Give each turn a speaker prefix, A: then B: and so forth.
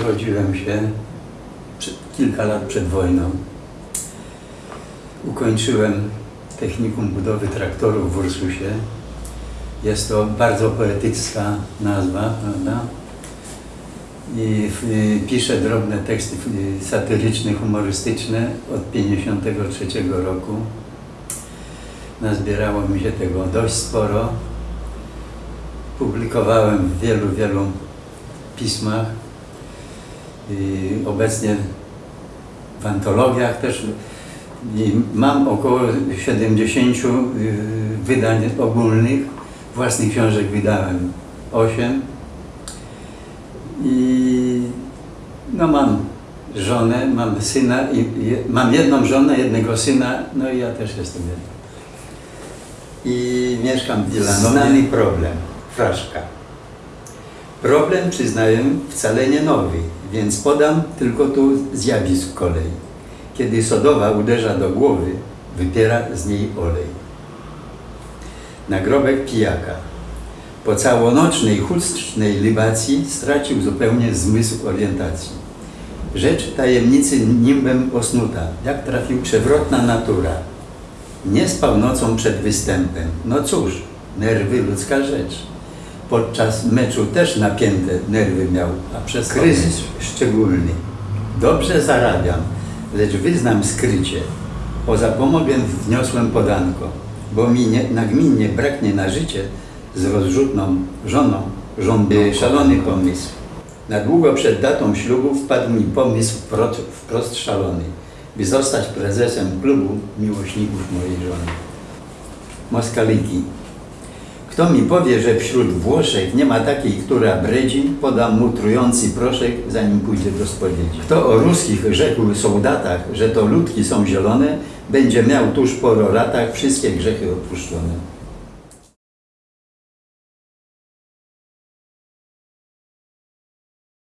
A: Urodziłem się przed, kilka lat przed wojną. Ukończyłem technikum budowy traktorów w Ursusie. Jest to bardzo poetycka nazwa, prawda? I y, piszę drobne teksty y, satyryczne, humorystyczne od 53 roku. Nazbierało mi się tego dość sporo. Publikowałem w wielu, wielu pismach. Obecnie w antologiach też i mam około 70 y, wydań ogólnych. Własnych książek wydałem 8. I no mam żonę, mam syna, i mam jedną żonę, jednego syna, no i ja też jestem jednym. I mieszkam w Wilanowie.
B: Znany problem. Fraszka.
A: Problem, przyznaję, wcale nie nowy, więc podam tylko tu zjawisk kolei. Kiedy sodowa uderza do głowy, wypiera z niej olej. Nagrobek pijaka. Po całonocznej, chustcznej libacji stracił zupełnie zmysł orientacji. Rzecz tajemnicy nimbem osnuta, jak trafił przewrotna natura. Nie spał nocą przed występem. No cóż, nerwy ludzka rzecz. Podczas meczu też napięte nerwy miał, a przez kryzys szczególny. Dobrze zarabiam, lecz wyznam skrycie. Poza pomogiem wniosłem podanko, bo mi nie, nagminnie braknie na życie z rozrzutną żoną, żądny szalony pomysł. Na długo przed datą ślubu wpadł mi pomysł wprost, wprost szalony, by zostać prezesem klubu miłośników mojej żony. Moskaliki. Kto mi powie, że wśród Włoszech nie ma takiej, która bredzi, podam mu trujący proszek, zanim pójdzie do spowiedzi. Kto o ruskich rzekł soldatach, że to ludki są zielone, będzie miał tuż po roratach wszystkie grzechy odpuszczone.